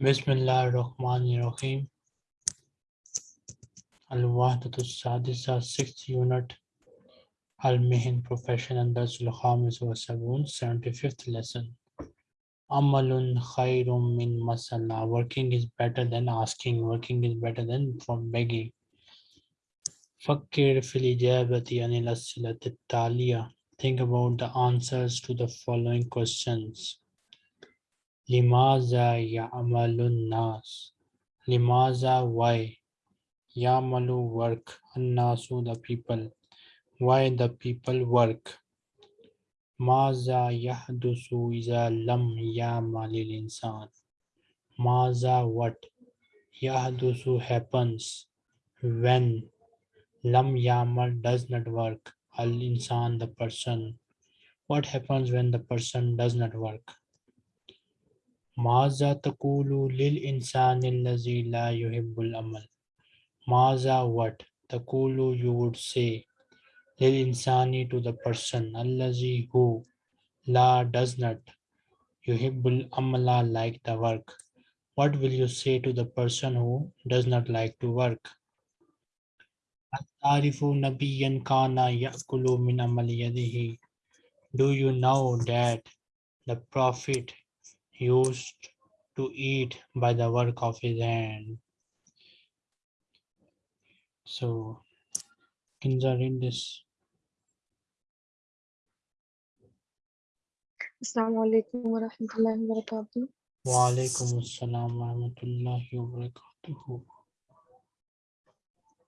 Bismillah ar-Rahman ar-Rahim. Al-Wahdatu Sadisa, sixth unit. Al-Mihin Profession and Darsul Khamis wa Sabun, 75th lesson. Amalun khairum min masala. Working is better than asking. Working is better than from begging. Fakir fil ijabati anil taliya. Think about the answers to the following questions. Limaza ya'malun nas. Limaza why? Ya'malu work. Annasu the people. Why the people work? Maza yahdusu iza lam ya'malil insan. Maza what? Yahdusu happens when lam yamal does not work. Al insan the person. What happens when the person does not work? Maza takulu lil insani allazi la yuhibbul amal. Maza what? Takulu you would say. Lil insani to the person. Allazi who la does not. Yuhibbul amala like the work. What will you say to the person who does not like to work? Atarifu nabiyan kana yakulu min amali yadihi. Do you know that the Prophet used to eat by the work of his hand? So, Kinza read this. Assalamu alaikum wa rahmatullahi wa barakatuh. Wa alaikum assalam wa rahmatullahi wa.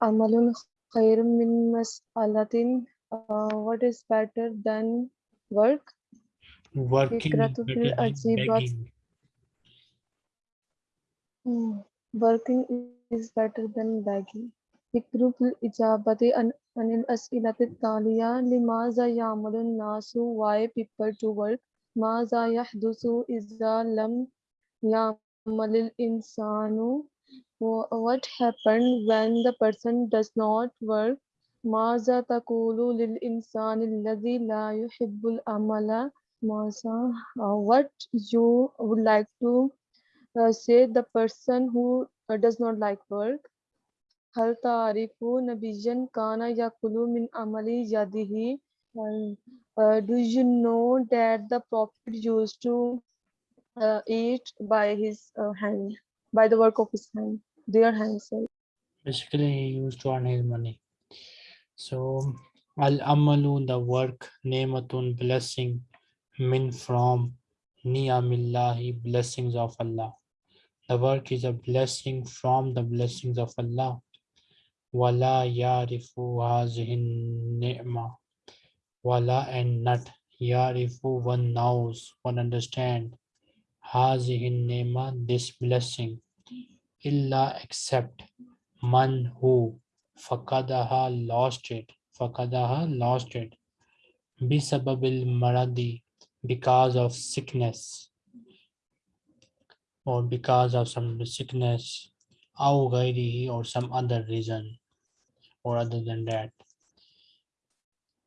Amalun khairun min mas'alatin. Uh, what is better than work? Working is Ikratu better fil than ajibat. begging. Hmm. Working is better than begging. Fikru fil ijabati an anil as'ilati taliya limaza ya'malun nasu why people to work maza yahdusu iza lam ya'malil insanu Wha- what happened when the person does not work ماذا تقول للإنسان الذي لا يحب العمل ماذا uh, what you would like to uh, say the person who uh, does not like work هل تعرف نبيا كان يأكل من عمل يده And, uh, do you know that the prophet used to uh, eat by his uh, hand by the work of his hand their hands sorry. Basically, he used to earn his money. So, al amalu, the work, nematun, blessing, min from, niyamillahi, blessings of Allah. The work is a blessing from the blessings of Allah. Wala yarifu hazihin ni'ma. Wala and not yarifu, one knows, one understand. Hazihin ni'ma, this blessing. Illa except man who fakadaha lost it fakadaha lost it bisababil maradi because of sickness or because of some sickness or some other reason or other than that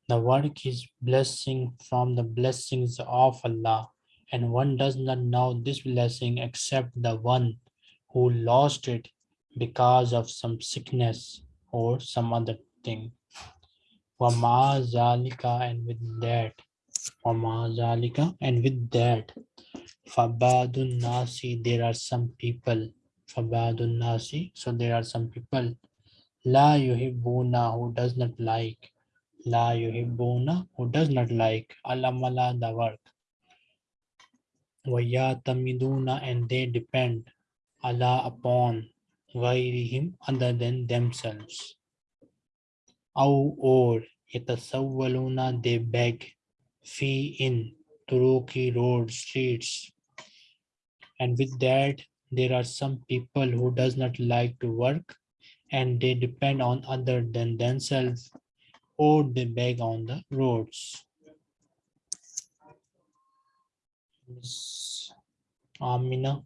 the work is blessing from the blessings of Allah and one does not know this blessing except the one who lost it because of some sickness or some other thing. And with that. Zalika and with that. Fabadun nasi, there are some people. Fabadun nasi, so there are some people. La yuhibbuna who does not like. La yuhibbuna who does not like. Alamala the work. Wayatamiduna and they depend. Allah upon ghairihim other than themselves. Aw or yatasawwaluna they beg fi in turuki road streets. And with that there are some people who does not like to work and they depend on other than themselves or they beg on the roads. Miss Amina.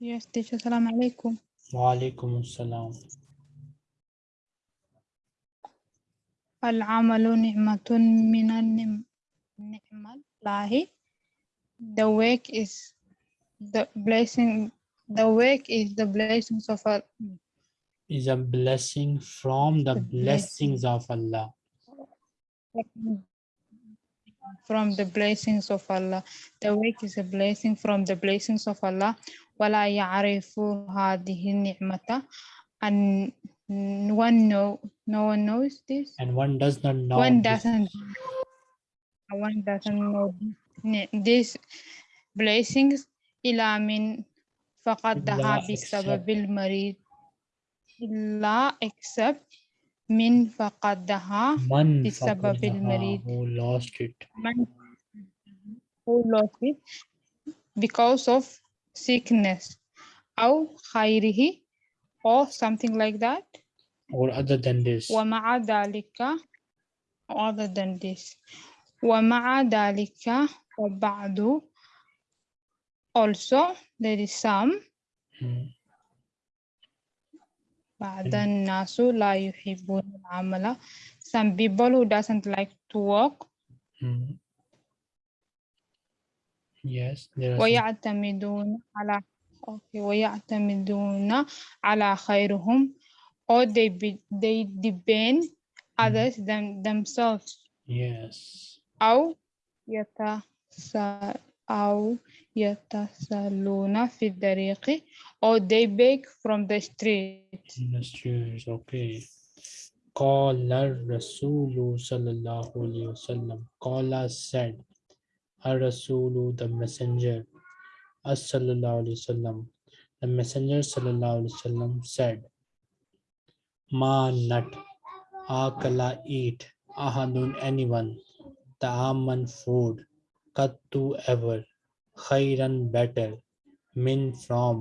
Yes, teacher. Salam alaikum. Walaikum assalam. العمل نعمة من النعم نعم Allahi. The wake is the blessing. The wake is the blessings of Allah. Is a blessing from the The blessings of Allah. From the blessings of Allah. The wake is a blessing from the blessings of Allah. ولا يعرف هذه النعمة and one know no one knows this And one does not know. one this. doesn't one doesn't know this- these blessings إلا من فقدها إلا بسبب except- المريض إلا except من فقدها Man بسبب فقدها, المريض. who lost it. من who lost it because of sickness أو خيره or something like that Or other than this. ومع ذلك other than this ومع ذلك وبعد also there is some Hmm. بعد الناس لا يحبون العمل some people who doesn't like to work Hmm. Yes, there are some- ويعتمدون على okay, ويعتمدون على خيرهم or they be, they depend others than themselves yes. أو يتس أو يتسلون في الطريق or they beg from the street Industries, okay. قال الرسول صلى الله عليه وسلم قال said الرسول the messenger صلى الله عليه وسلم the messenger صلى الله عليه وسلم said ma nut akala eat ahadun anyone the ta'aman food kattu ever khairan better min from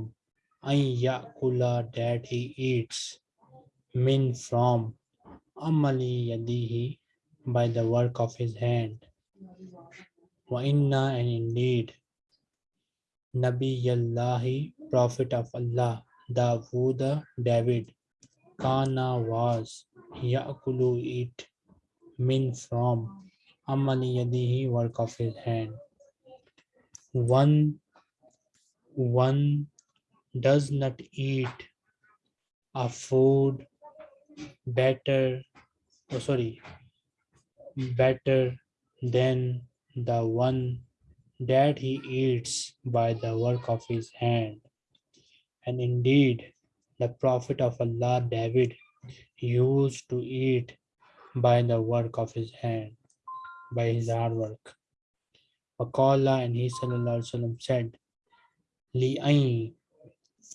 an yakula that he eats min from amali yadihi by the work of his hand wa inna and indeed nabiyallahi prophet of allah Dawood david kana was yakulu eat min from amali yadihi work of his hand. One one does not eat a food better oh sorry better than the one that he eats by the work of his hand. And indeed the prophet of allah david used to eat by the work of his hand by his hard work. Waqala and he wasallam said li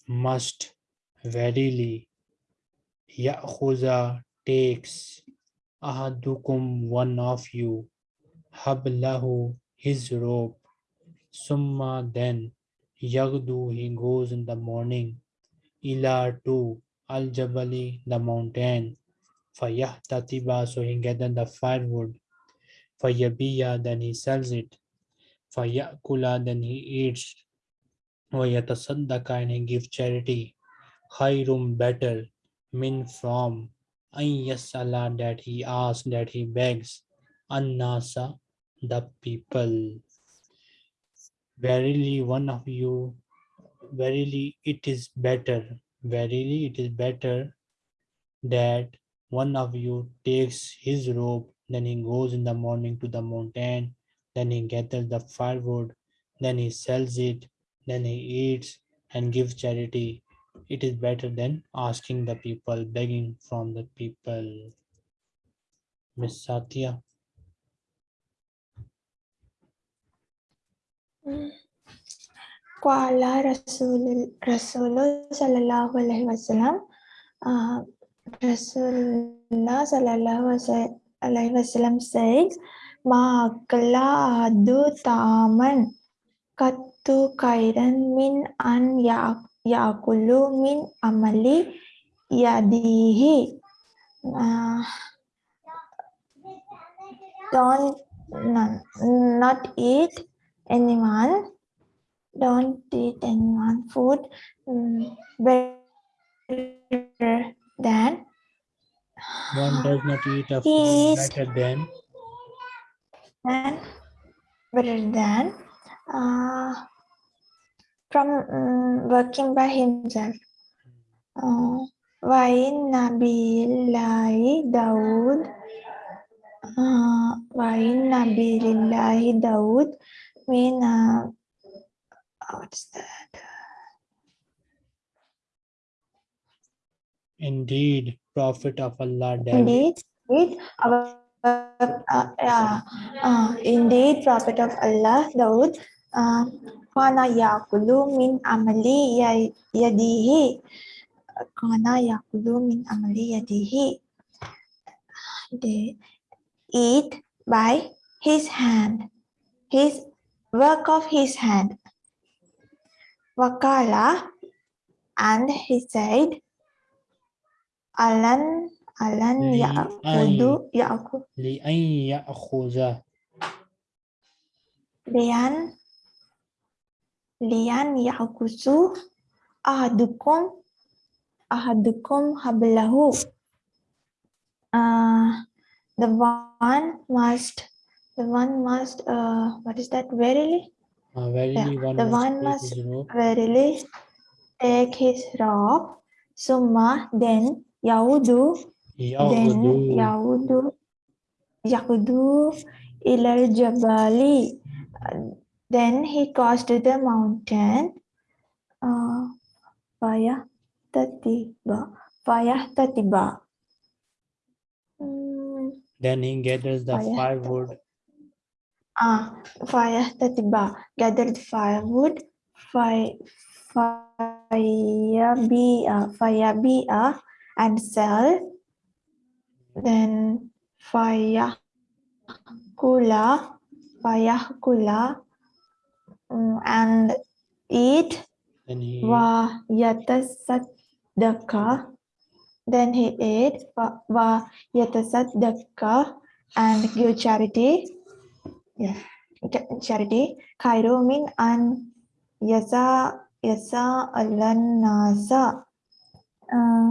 must verily Ya'khuza takes ahadukum one of you hablahu his rope summa then yagdu he goes in the morning ila to al-jabali, the mountain. Fayahtatiba, so he gathered the firewood. Fayabiya, then he sells it. Fayakula, then he eats. Vayatasaddaka, and he gives charity. Khairum, better. Min from. Ayyasala, that he asks, that he begs. Annasa, the people. Verily, one of you verily it is better verily it is better that one of you takes his rope then he goes in the morning to the mountain then he gathers the firewood then he sells it then he eats and gives charity. It is better than asking the people, begging from the people. Miss Satya. Hmm. Qala Rasul Rasulullah sallallahu alaihi wasallam uh, Rasulullah sallallahu alaihi wasallam says ma akala adu taman kattu kairan min an ya yakulu min amali yadihi uh, don't not, not eat anyone don't eat anyone food mm, better than One does not eat a food better than than better than uh, from mm, working by himself. Uh, Wain Nabillahi Dawood. Uh, Wain Nabillahi Dawood mean uh, what's that? Indeed, Prophet of Allah David Indeed, indeed, our uh, uh, uh, indeed, Prophet of Allah, Daud, uh, kana yakulu min amali ya- yadihi. Kana yakulu min amali yadihi. They eat by his hand, his work of his hand. Wakala and he said Alan Alan ya'khudu ya'khudu li'an ya'khudha li'an li'an ya'khusu ahadukum ahadukum hablahu. Uh, the one must the one must uh, what is that verily uh, verily yeah. one the one must verily take his robe. Summa then Yahudu. Then Yahudu. Yahudu ilal jabali. Uh, then he caused the mountain. Uh, Fayahtatiba. Fayahtatiba. Hmm. Then he gathers the firewood Ah, fire tatiba. Gathered firewood. Fire, fire be fire be and sell. Then fire kula, fire kula, mm, and eat. then he Wa yatasaddaka. Then he ate. Wa- yatasaddaka and give charity yeah, charity khairumin an yasa yasa alan nasa uh,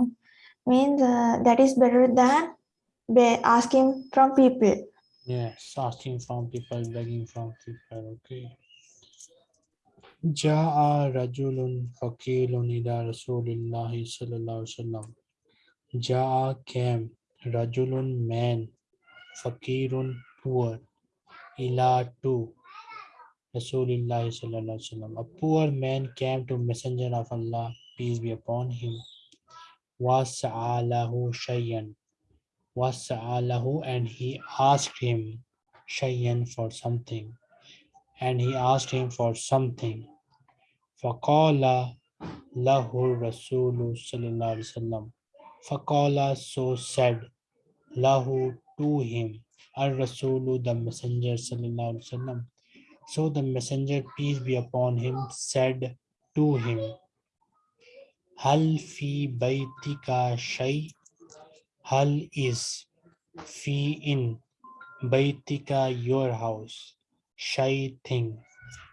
means uh, that is better than be asking from people. Yes asking from people begging from people okay. Ja'a rajulun faqilun ila Rasulillahi sallallahu sallam. Jā came, rajulun man, faqirun poor, ila to Rasulullah sallallahu alaihi wasallam. A poor man came to Messenger of Allah, peace be upon him. Wasa'alahu shayyan. Wasa'alahu and he asked him shayyan for something. And he asked him for something. Faqala lahu Rasulullah sallallahu alaihi wasallam. Faqala so said lahu to him al-Rasulu the messenger wasallam. So the messenger, peace be upon him, said to him, Hal fi baitika shay? Hal is fi in baitika your house? Shay thing.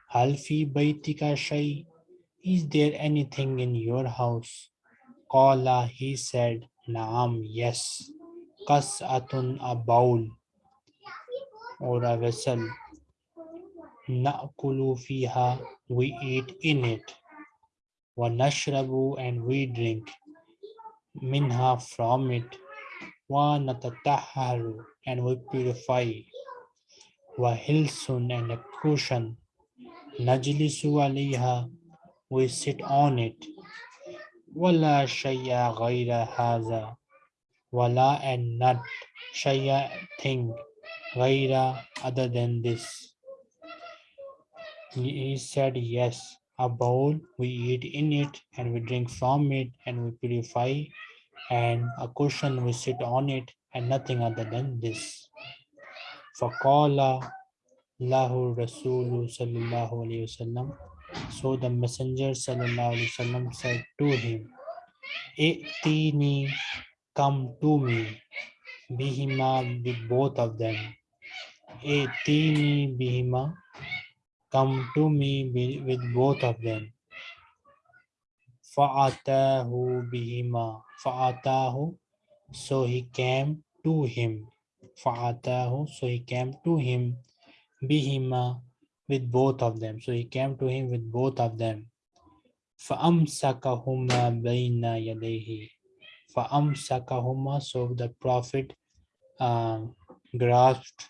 Hal fi baitika shay? Is there anything in your house? Qala, he said, Naam, yes. Qas'atun, a bowl or a vessel. Na'kulu fiha, we eat in it. Wa nashrabu, and we drink. Minha, from it. Wa natatahharu, and we purify. Wa hilsun, and a cushion. Najlisu alayha, we sit on it. Wala shay'a ghayra haza. Wala and not shay'a thing. Ghayra other than this. He he said, Yes, a bowl, we eat in it, and we drink from it, and we purify, and a cushion, we sit on it, and nothing other than this. فَقَالَ لَهُ الرَّسُولُ صلى الله عليه وسلم. So the messenger sallallahu alaihi wasallam said to him, I'tini, come to me, bihima, with both of them. I'tini bihima, come to me wi- with both of them. Fa'atahu bihima. Fa'atahu. So he came to him. Fa'atahu. So he came to him. Bihima with both of them. So he came to him with both of them. فَأَمْسَكَهُمَا بَيْنَ يَدَيْهِ فَأَمْسَكَهُمَا So the Prophet uh, grasped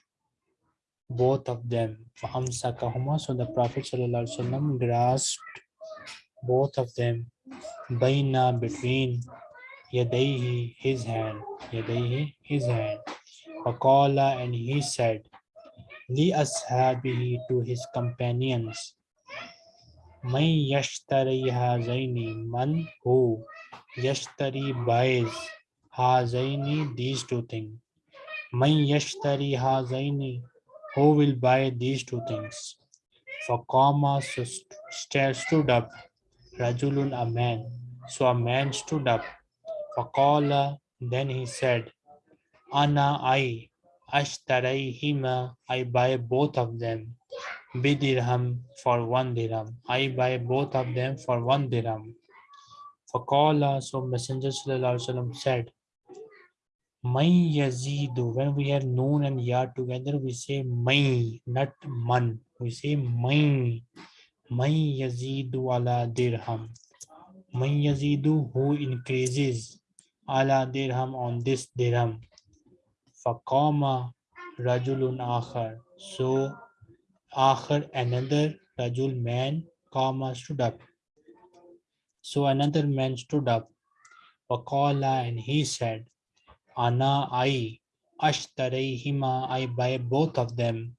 both of them. فَأَمْسَكَهُمَا So the Prophet ﷺ grasped both of them. Baina between yadayhi his hand. Yadayhi his hand. Faqala and he said, Li ashabihi to his companions. Man yashtari hazaini man who yashtari buys hazaini these two things. Man yashtari hazaini who will buy these two things. Faqama stood up. Rajulun a man. So a man stood up. Faqala then he said, Ana I ashtarayhima I buy both of them. Bidirham for one dirham. I buy both of them for one dirham. Faqala so Messenger Wasallam said, May yazidu when we have noon and ya together we say may not man. We say may may yazidu ala dirham. May yazidu who increases ala dirham on this dirham. Faqama rajulun akhar. So akhar another rajul man qama stood up so another man stood up faqala and he said Ana I ashtarayhima I buy both of them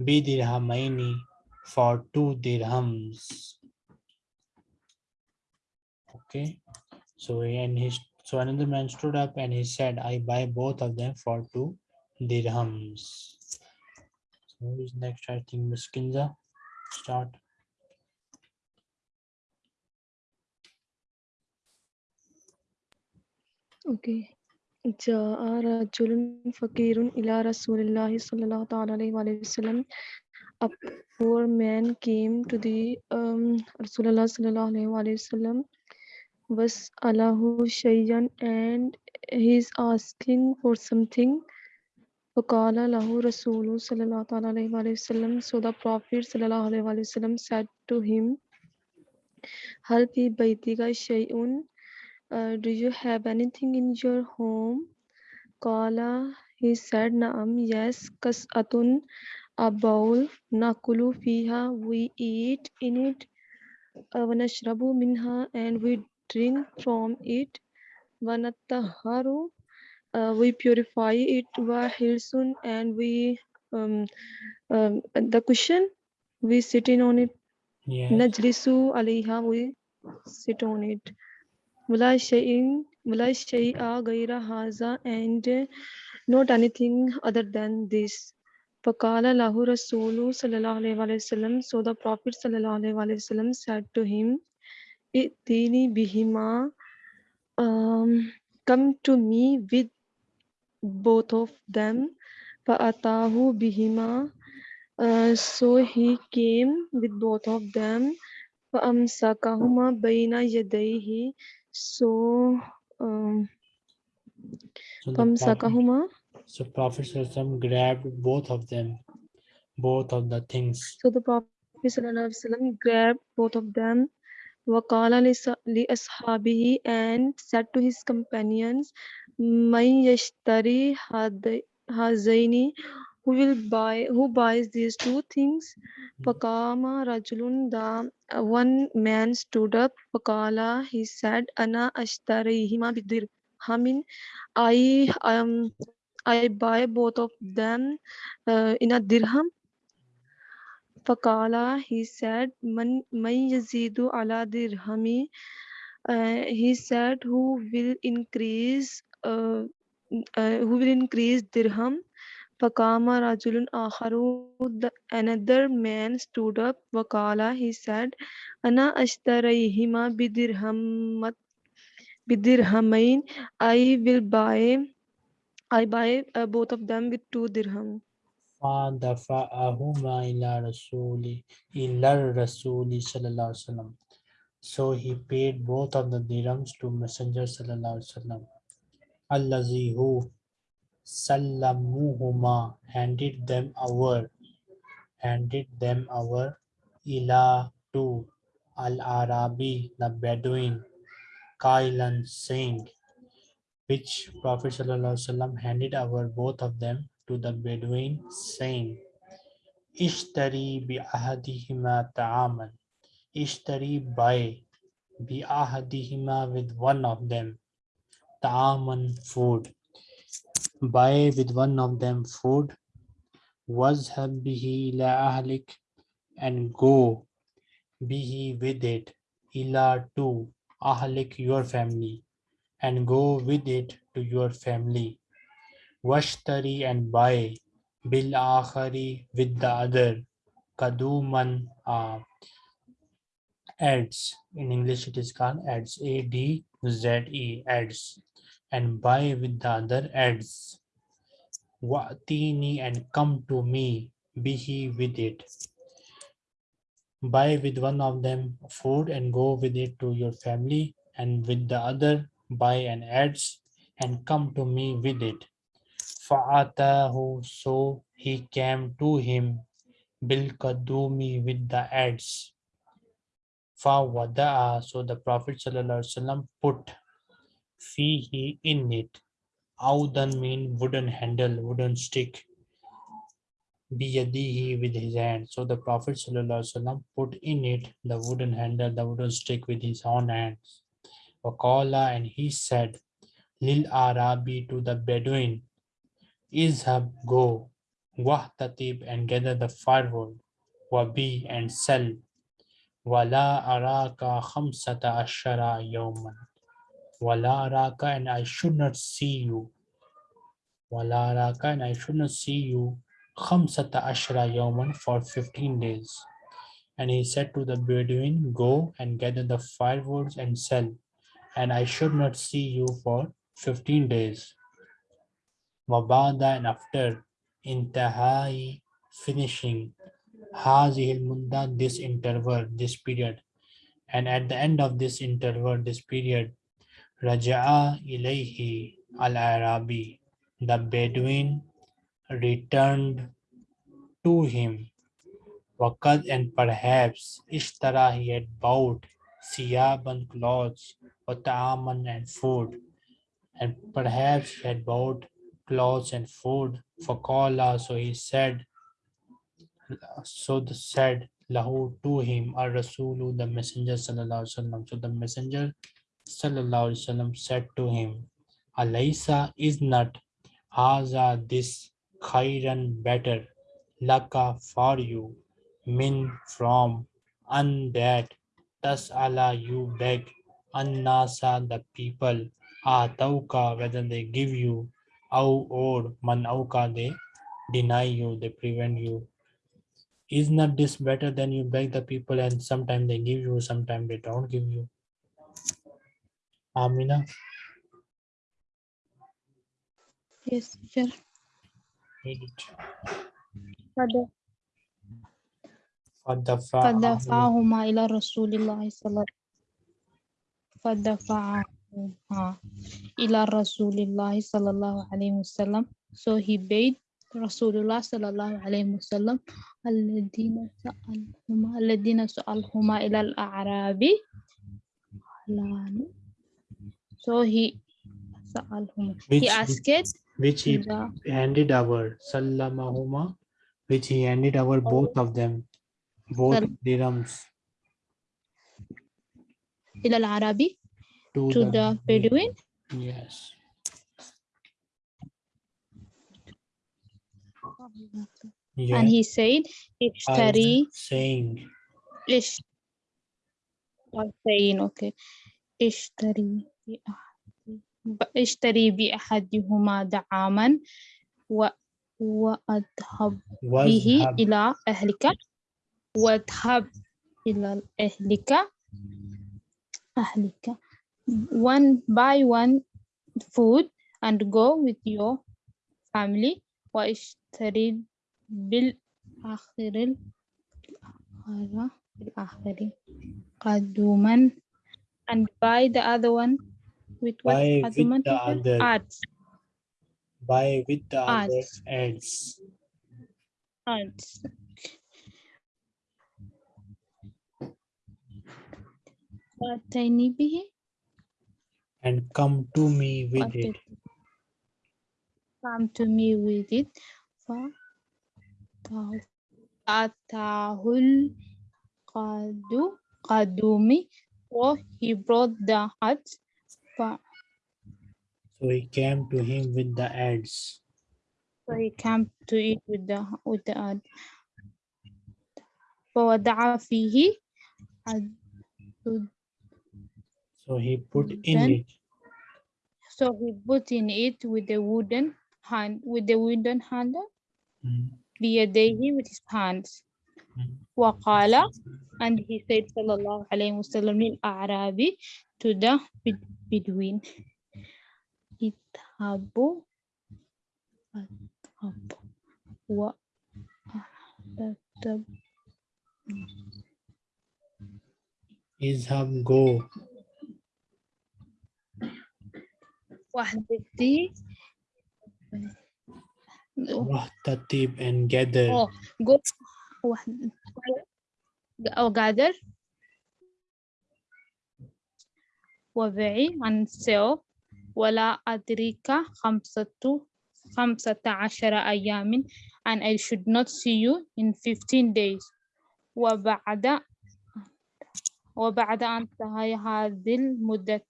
bidirhamaini for two dirhams. Okay, so and his so another man stood up and he said, I buy both of them for two dirhams. So who is next? I think Miskinza. Start. Okay. جاء رجل فقير إلى رسول الله صلى الله تعالى عليه وآله وسلم. A poor man came to the um, Rasulullah sallallahu alaihi wasallam was Allahu shayyan and he's asking for something. فقال له رسول صلى الله تعالى عليه وآله وسلم. So the Prophet صلى الله عليه وآله وسلم said to him, هل في بيتك شيء uh, do you have anything in your home? Kala, he said, Naam, yes, kas'atun, a bowl, nakulu fiha, we eat in it, wanashrabu minha, and we drink from it, wanataharu, uh, we purify it, wa hilsun, and we, um, um, the cushion, we sit in on it, Yes. najlisu alayha, we sit on it. ولا شيء ولا شيء غير هذا and not anything other than this فقال له رسول صلى الله عليه وسلم so the prophet صلى الله عليه وسلم said to him ائتني بهما um, come to me with both of them فأتاه بهما uh, so he came with both of them فأمسكهما بين يديه so, um, so Pamsakahuma. So Prophet grabbed both of them, both of the things. So the Prophet grabbed both of them. Wakala li and said to his companions, "Man yashtari hazaini who will buy who buys these two things? Hmm. Pakama Rajulun da. Uh, one man stood up Pakala he said Ana Ashtarihima Bidir I mean, I um I buy both of them uh, in a dirham. Fakala he said Man Yazidu ala dirhami uh, he said who will increase uh, uh, who will increase dirham? فقام رجل آخر the another man stood up وقال he said أنا أشتريهما بدرهم بدرهمين I will buy I buy uh, both of them with two dirham فَدَفَعَهُمَا إِلَى رَسُولِ إِلَى الرَّسُولِ صلى الله عليه وسلم. So he paid both of the dirhams to Messenger sallallahu alaihi wasallam. Allazi who sallamuhuma handed them over. handed them our ila to al-Arabi, the Bedouin, Kailan saying, which Prophet ﷺ handed over both of them to the Bedouin, saying, Ishtari bi ahadihima ta'aman. Ishtari buy bi ahadihima with one of them. Ta'aman food. Buy with one of them food. Wazhab bihi ila ahlik and go bihi with it ila to ahlik your family and go with it to your family. Washtari and buy bil akhari with the other. Kaduman uh, adze. In English it is called adze. A D Z E adze. And buy with the other adze. Wa'tini and come to me. be he with it. Buy with one of them food and go with it to your family and with the other buy and adze and come to me with it. Fa'atahu so he came to him bil kadumi with the adze. Fawada'a so the Prophet sallallahu alaihi put fihi in it. Audan mean wooden handle, wooden stick. Biyadihi with his hand. So the Prophet wasallam put in it the wooden handle, the wooden stick with his own hands. Waqala and he said, Lil Arabi to the Bedouin, Izhab go, Wahtatib and gather the firewood, Wabi and sell, Wala araka khamsata ashara yawman. Wala raka and I should not see you. Wala raka and I should not see you. Khamsata ashara yawman for 15 days. And he said to the Bedouin, Go and gather the firewoods and sell and I should not see you for 15 days. Wabada and after intahai finishing hazihil munda this interval, this period. And at the end of this interval, this period, Raja'a ilayhi al-Arabi, the Bedouin returned to him. Wakad and perhaps Ishtara he had bought Siyaban clothes Wata'aman and food. And perhaps he had bought clothes and food for Qala. So he said, so the said lahu to him ar rasulu the messenger so the messenger sallallahu alaihi wasallam said to him alaysa is not haza this khairan better laka for you min from and that tas'ala you beg annasa the people atauka whether they give you au or man auka they deny you they prevent you. Is not this better than you beg the people and sometimes they give you sometimes they don't give you amina Yes, teacher. فدفعه فدفعهما. إلى رسول الله صلى فدفعهما إلى رسول الله صلى الله عليه وسلم. So he bade رسول الله صلى الله عليه وسلم. الذين سألهما الذين سألهما إلى الأعراب So he he asked it, which he handed over sallamahuma which he handed over both of them both dirhams. Ilal arabi to, to the, the bedouin. Yes. And he said ishtari saying. ish I'm saying okay. Ishtari. اشتري بأحدهما دعاما و وأذهب به إلى أهلك. وأذهب إلى أهلك. أهلك. One by one food and go with your family. واشتري بالآخر الآخرة بالآخر. قدوما. And buy the other one. With what by with the other. At. By with the At. other be Ants. And come to me with okay. it. Come to me with it. Atahul Qadu Qadumi. Oh, he brought the hat so he came to him with the adze. So he came to it with the with the ad. so he put in it. So he put in it with the wooden hand, with the wooden handle, via mm. with his hands. Hmm. وقال, and he said, sallallahu alayhi wa sallam, to the Bed- Bedouin, اذهبوا اذهبوا وأحدث Izhab go وحدتي wahtatib and gather Oh, go واحد أو gather وبعي عن سيو ولا أدريك خمسة خمسة عشر أيام and I should not see you in 15 days وبعد وبعد أن انتهى هذه المدة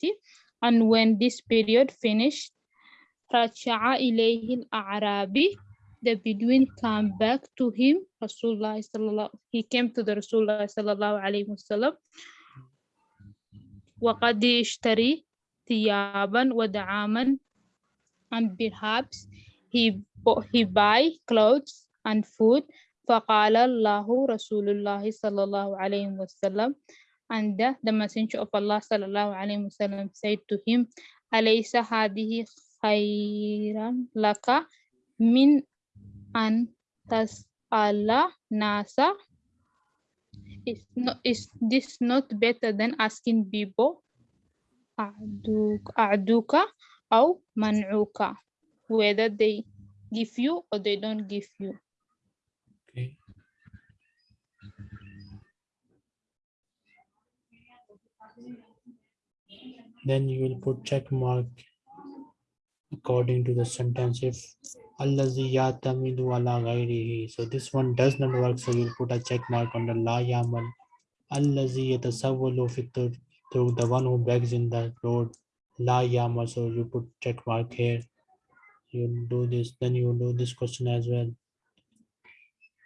and when this period finished رجع إليه الأعرابي the Bedouin came back to him Rasulullah he came to the Rasulullah sallallahu عليه وسلم وقد اشتري ثيابا ودعاما and perhaps he he buy clothes and food. فقال له رسول الله صلى الله عليه وسلم and the, the messenger of Allah صلى الله عليه وسلم said to him أليس هذه خيرا لك من أن تسأل ناس is not is this not better than asking people أعدوك أعدوك أو منعوك whether they give you or they don't give you okay then you will put check mark according to the sentence if so this one does not work so you'll put a check mark on the la yamal tur- the one who begs in the road la yamal so you put check mark here. You do this then you do this question as well.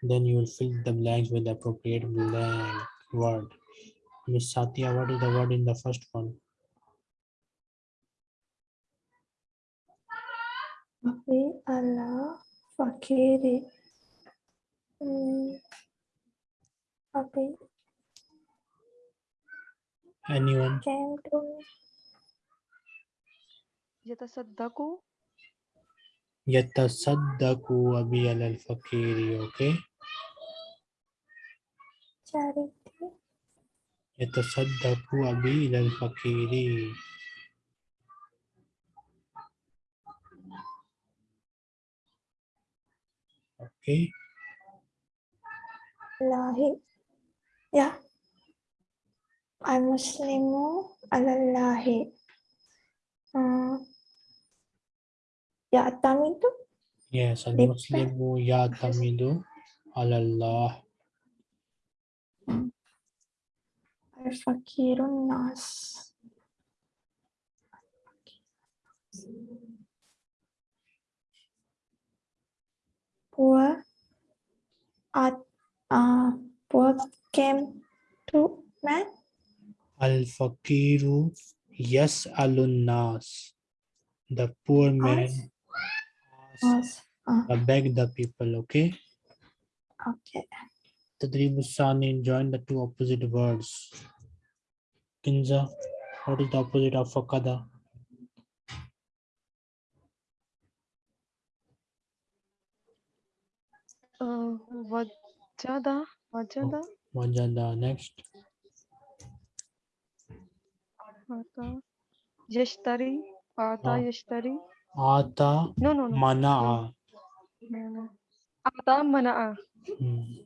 Then you will fill the blanks with the appropriate blank word. Miss satya what is the word in the first one وفي الفقير فقير anyone يتصدق يتصدق وبي على الفقير أوكي؟ يتصدق وبي إلى الفقير okay Lahi. Yeah. Al Muslimu alallahi. Uh, ya tamidu yes al muslimu yatamidu ala allah al fakirun nas. Poor at uh, poor came to man. al fakiru yas'alun nas the poor man asks uh, uh, beg the people okay? Okay. tadrib sani join the two opposite words kinza what is the opposite of fakada Uh, Wajada. Wajada. Wajada. Next. Ata. Yashtari. Ata oh. Yashtari. Ata. No, no, no. Mana'a. Mana. Ata Mana'a. Hmm.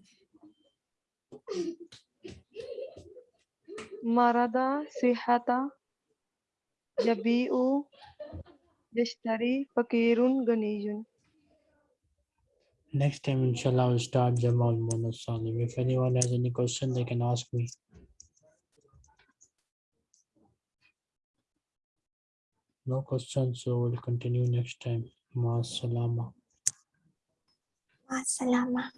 Marada Sihata. Yabi'u. Yashtari. Fakirun Ganiyun. Next time, inshallah, we'll start Jamal Salim. If anyone has any question, they can ask me. No questions, so we'll continue next time. Ma salama. Ma salama.